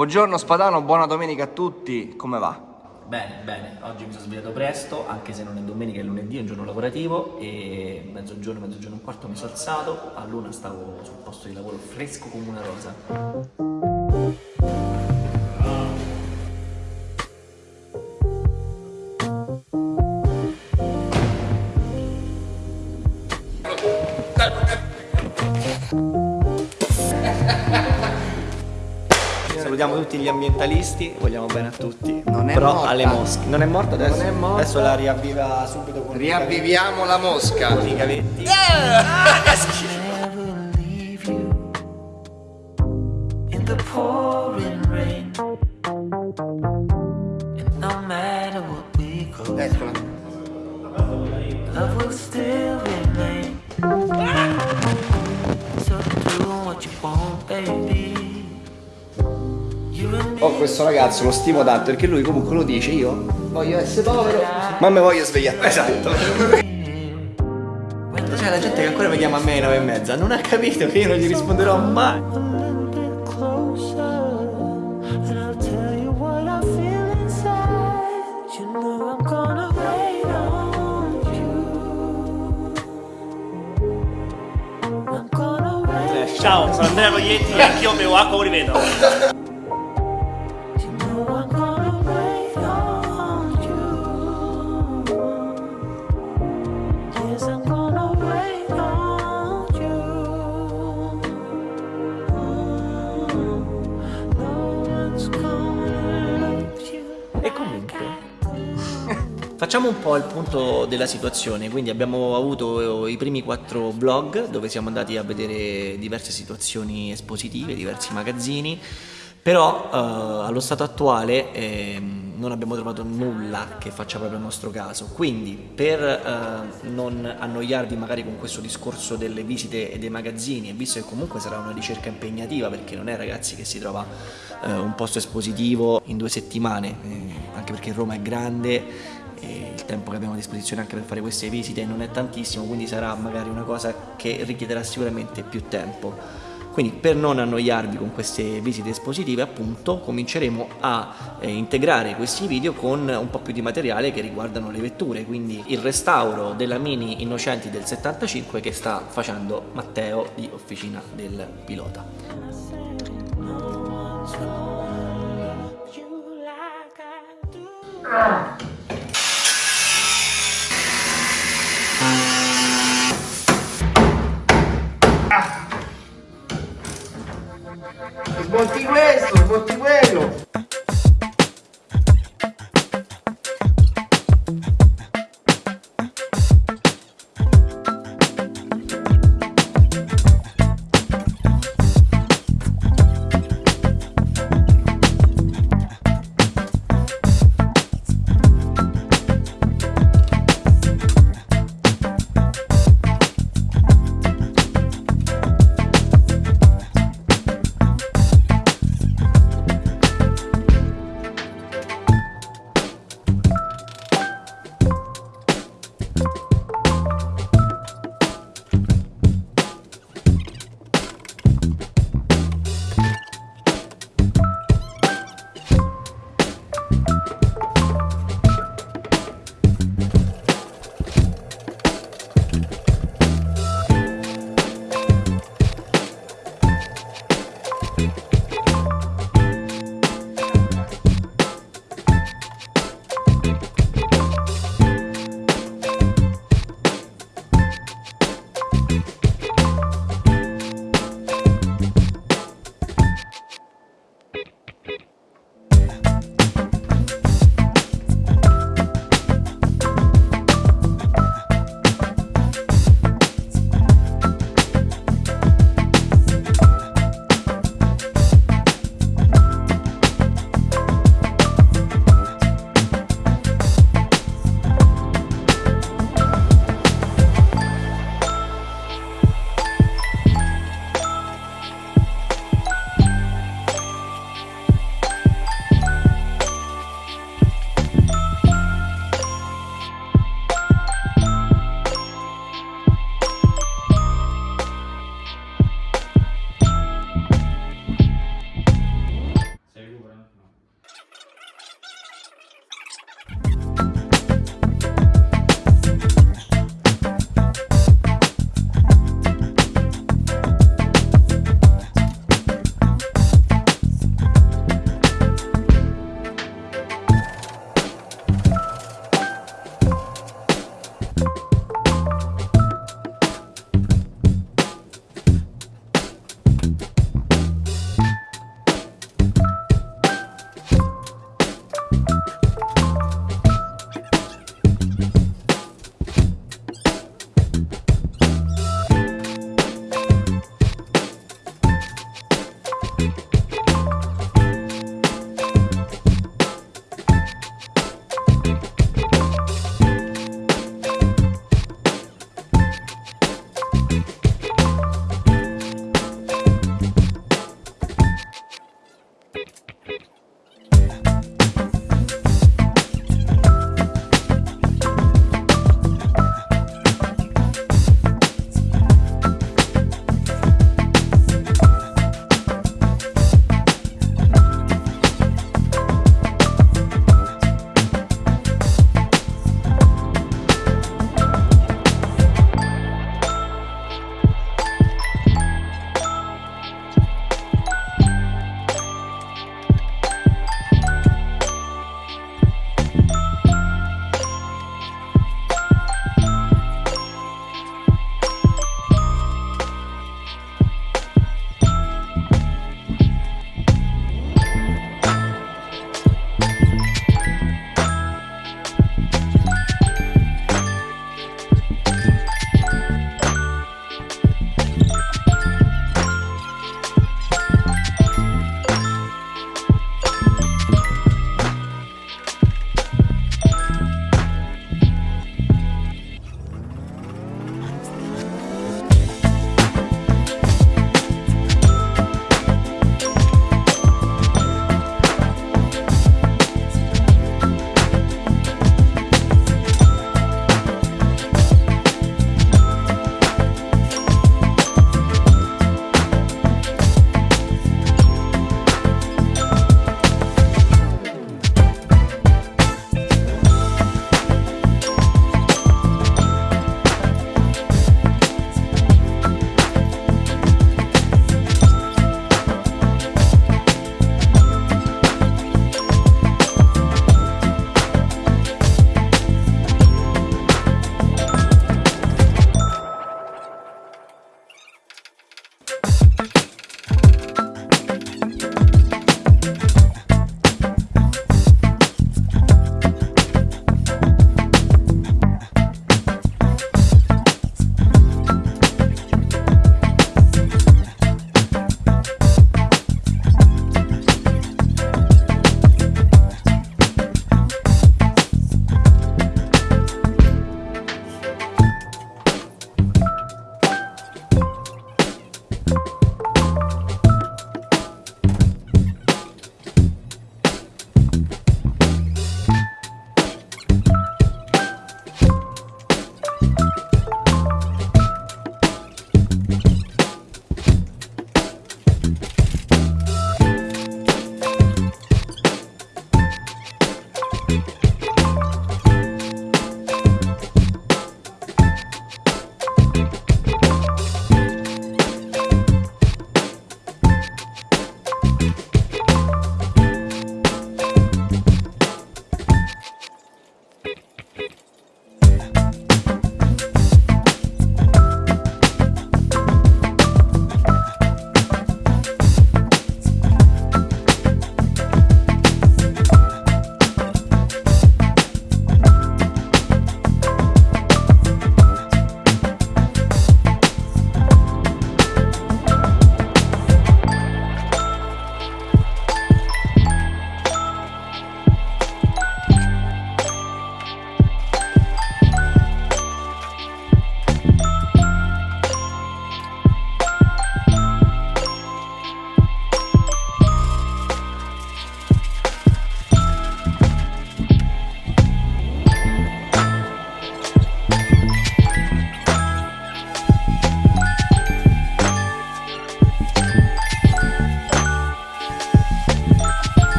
Buongiorno Spadano, buona domenica a tutti, come va? Bene, bene, oggi mi sono svegliato presto, anche se non è domenica, è lunedì, è un giorno lavorativo e mezzogiorno, mezzogiorno e un quarto mi sono alzato, a luna stavo sul posto di lavoro fresco come una rosa. Salutiamo tutti gli ambientalisti, vogliamo bene a tutti. Non è Però morta. alle mosche. Non è morto adesso? Non è morta. Adesso la riavviva subito con Riavviviamo la mosca! con i cavetti. never Ho questo ragazzo, lo stimo tanto perché lui comunque lo dice, io voglio essere povero, ma mi voglio svegliare. Esatto. C'è la gente che ancora mi chiama a me alle nove e mezza, non ha capito che io non gli risponderò mai. a little bit closer, and I'll tell you what Facciamo un po' il punto della situazione, quindi abbiamo avuto i primi quattro blog dove siamo andati a vedere diverse situazioni espositive, diversi magazzini, però eh, allo stato attuale ehm, non abbiamo trovato nulla che faccia proprio il nostro caso, quindi per eh, non annoiarvi magari con questo discorso delle visite e dei magazzini, e visto che comunque sarà una ricerca impegnativa perché non è ragazzi che si trova eh, un posto espositivo in due settimane, eh, anche perché Roma è grande e il tempo che abbiamo a disposizione anche per fare queste visite non è tantissimo, quindi sarà magari una cosa che richiederà sicuramente più tempo. Quindi per non annoiarvi con queste visite espositive appunto cominceremo a eh, integrare questi video con un po' più di materiale che riguardano le vetture, quindi il restauro della Mini Innocenti del 75 che sta facendo Matteo di Officina del Pilota. You Es Los montigüesos, montigüelos.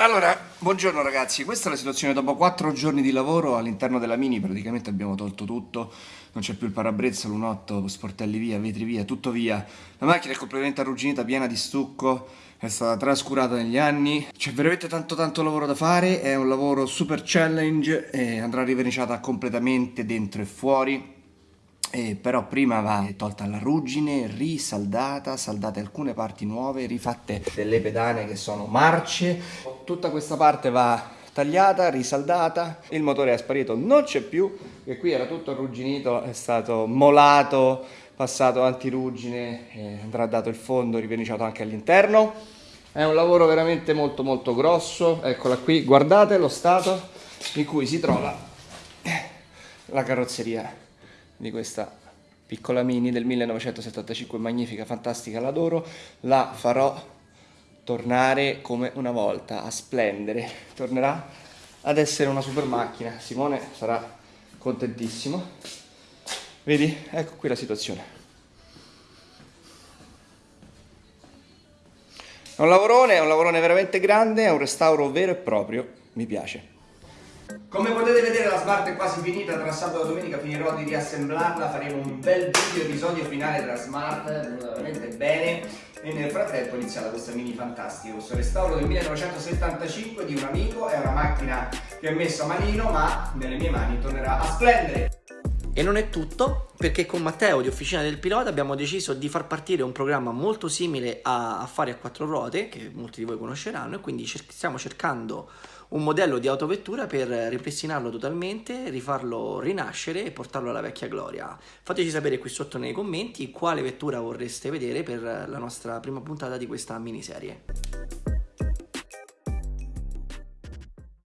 Allora, buongiorno ragazzi, questa è la situazione dopo 4 giorni di lavoro all'interno della Mini, praticamente abbiamo tolto tutto, non c'è più il parabrezza, l'unotto, sportelli via, vetri via, tutto via. La macchina è completamente arrugginita, piena di stucco, è stata trascurata negli anni, c'è veramente tanto tanto lavoro da fare, è un lavoro super challenge e andrà riverniciata completamente dentro e fuori. Eh, però prima va tolta la ruggine, risaldata, saldate alcune parti nuove, rifatte delle pedane che sono marce. Tutta questa parte va tagliata, risaldata, il motore è sparito, non c'è più, che qui era tutto arrugginito, è stato molato, passato antiruggine, eh, andrà dato il fondo, riverniciato anche all'interno. È un lavoro veramente molto molto grosso, eccola qui, guardate lo stato in cui si trova la carrozzeria di questa piccola mini del 1975 magnifica fantastica l'adoro la farò tornare come una volta a splendere. Tornerà ad essere una super macchina. Simone sarà contentissimo. Vedi? Ecco qui la situazione. È un lavorone è un lavorone veramente grande è un restauro vero e proprio. Mi piace. Come potete vedere la smart è quasi finita, tra sabato e domenica finirò di riassemblarla, faremo un bel video episodio finale della smart, è venuta veramente bene e nel frattempo è iniziata questa mini fantastica, questo restauro del 1975 di un amico, è una macchina che ho messo a manino ma nelle mie mani tornerà a splendere. E non è tutto, perché con Matteo di Officina del Pilota abbiamo deciso di far partire un programma molto simile a Affari a quattro ruote, che molti di voi conosceranno, e quindi cer stiamo cercando un modello di autovettura per ripristinarlo totalmente, rifarlo rinascere e portarlo alla vecchia gloria. Fateci sapere qui sotto nei commenti quale vettura vorreste vedere per la nostra prima puntata di questa miniserie.